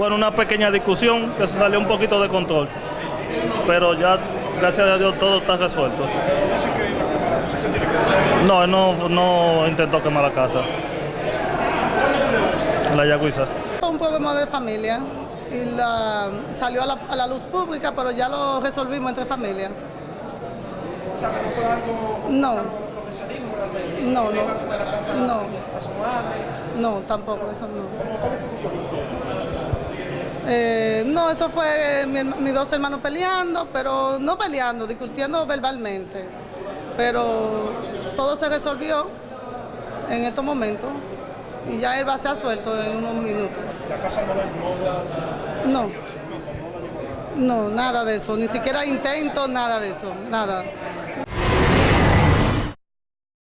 Bueno, una pequeña discusión que se salió un poquito de control, pero ya, gracias a Dios, todo está resuelto. No, él no, no intentó quemar la casa. La Yagüiza. Fue un problema de familia y la, salió a la, a la luz pública, pero ya lo resolvimos entre familia. O sea, que no fue algo No, lo que se dijo realmente. no, Lejos de la casa no, no, a su madre. no, tampoco, eso no. ¿Cómo, cómo? Eh, no, eso fue eh, mi mis dos hermanos peleando, pero no peleando, discutiendo verbalmente. Pero todo se resolvió en estos momentos y ya él va a ser suelto en unos minutos. La casa no No, no, nada de eso, ni siquiera intento, nada de eso, nada.